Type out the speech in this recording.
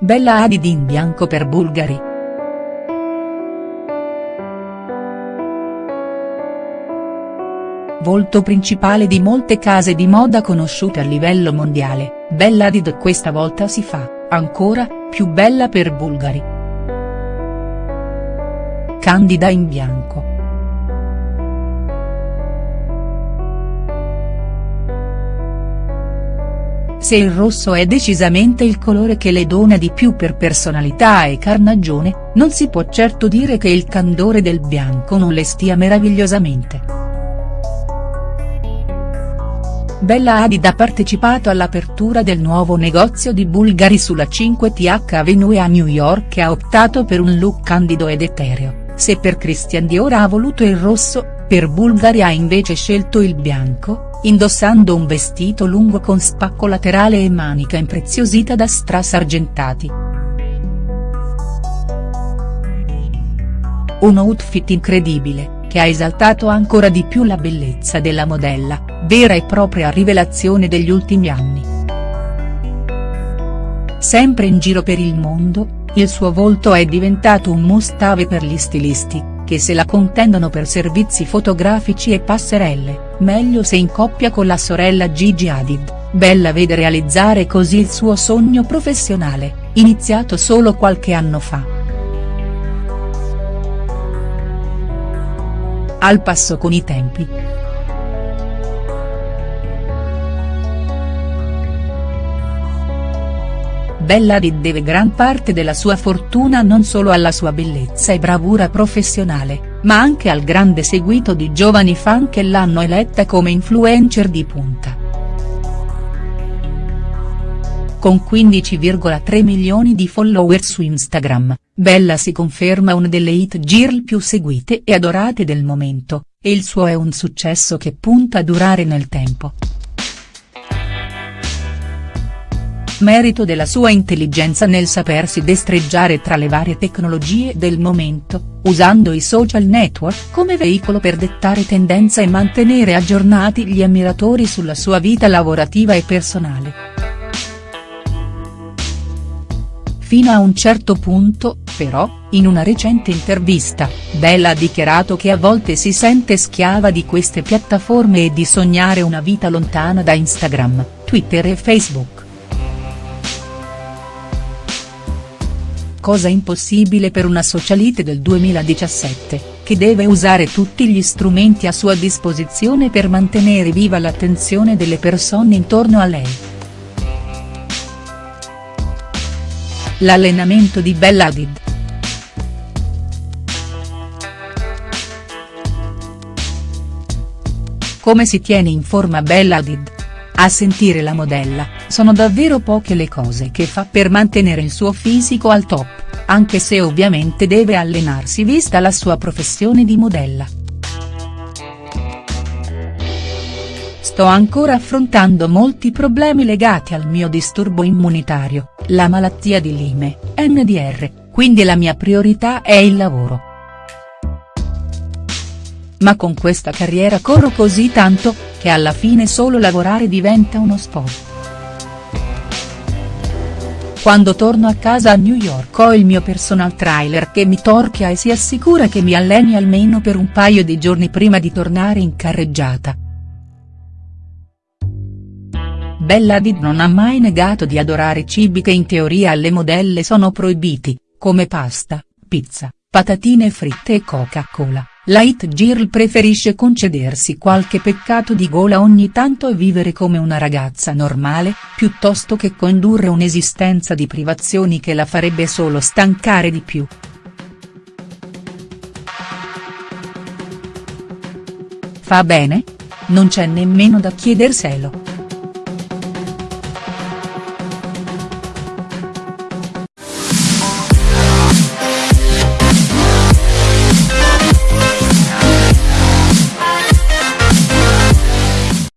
Bella Hadid in bianco per Bulgari. Volto principale di molte case di moda conosciute a livello mondiale, Bella Hadid questa volta si fa, ancora, più bella per Bulgari. Candida in bianco. Se il rosso è decisamente il colore che le dona di più per personalità e carnagione, non si può certo dire che il candore del bianco non le stia meravigliosamente. Bella Hadid ha partecipato all'apertura del nuovo negozio di Bulgari sulla 5th Avenue a New York e ha optato per un look candido ed etereo, se per Christian Dior ha voluto il rosso, per Bulgari ha invece scelto il bianco, indossando un vestito lungo con spacco laterale e manica impreziosita da strass argentati. Un outfit incredibile, che ha esaltato ancora di più la bellezza della modella, vera e propria rivelazione degli ultimi anni. Sempre in giro per il mondo, il suo volto è diventato un must-have per gli stilisti, che se la contendono per servizi fotografici e passerelle, meglio se in coppia con la sorella Gigi Hadid, Bella vede realizzare così il suo sogno professionale, iniziato solo qualche anno fa. Al passo con i tempi. Bella Hadid deve gran parte della sua fortuna non solo alla sua bellezza e bravura professionale, ma anche al grande seguito di giovani fan che l'hanno eletta come influencer di punta. Con 15,3 milioni di follower su Instagram, Bella si conferma una delle hit girl più seguite e adorate del momento, e il suo è un successo che punta a durare nel tempo. Merito della sua intelligenza nel sapersi destreggiare tra le varie tecnologie del momento, usando i social network come veicolo per dettare tendenza e mantenere aggiornati gli ammiratori sulla sua vita lavorativa e personale. Fino a un certo punto, però, in una recente intervista, Bella ha dichiarato che a volte si sente schiava di queste piattaforme e di sognare una vita lontana da Instagram, Twitter e Facebook. Cosa impossibile per una socialite del 2017, che deve usare tutti gli strumenti a sua disposizione per mantenere viva l'attenzione delle persone intorno a lei. L'allenamento di Bella Hadid. Come si tiene in forma Bella Hadid? A sentire la modella, sono davvero poche le cose che fa per mantenere il suo fisico al top, anche se ovviamente deve allenarsi vista la sua professione di modella. Sto ancora affrontando molti problemi legati al mio disturbo immunitario, la malattia di Lyme, NDR, quindi la mia priorità è il lavoro. Ma con questa carriera corro così tanto, che alla fine solo lavorare diventa uno sport. Quando torno a casa a New York ho il mio personal trailer che mi torchia e si assicura che mi alleni almeno per un paio di giorni prima di tornare in carreggiata. Bella Hadid non ha mai negato di adorare cibi che in teoria alle modelle sono proibiti, come pasta, pizza, patatine fritte e Coca-Cola. La hit girl preferisce concedersi qualche peccato di gola ogni tanto e vivere come una ragazza normale, piuttosto che condurre un'esistenza di privazioni che la farebbe solo stancare di più. Fa bene? Non c'è nemmeno da chiederselo.